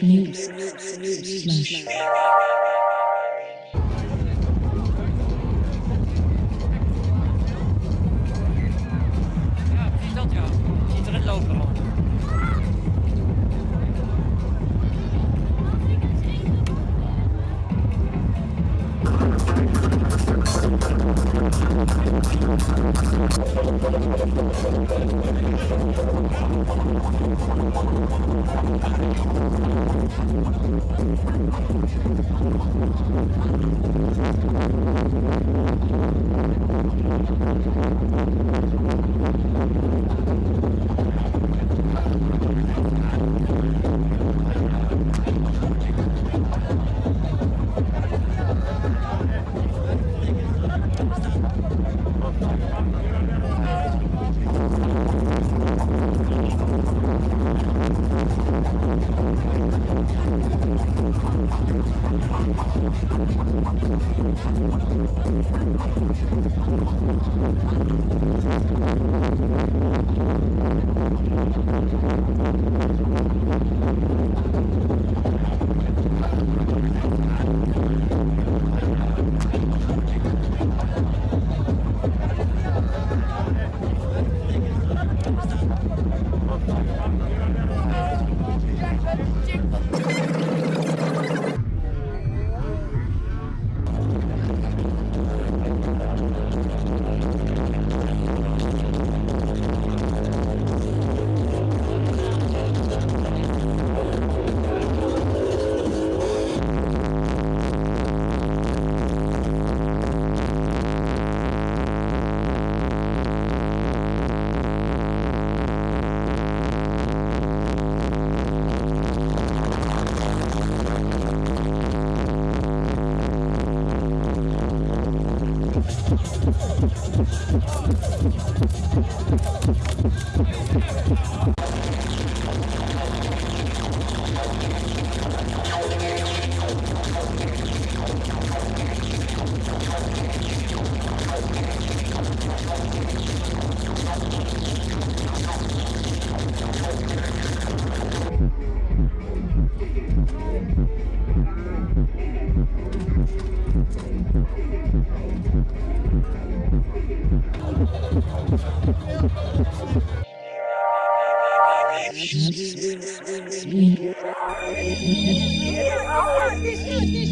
News slash I'm sorry. Thank you. Mm-hmm. Yeah.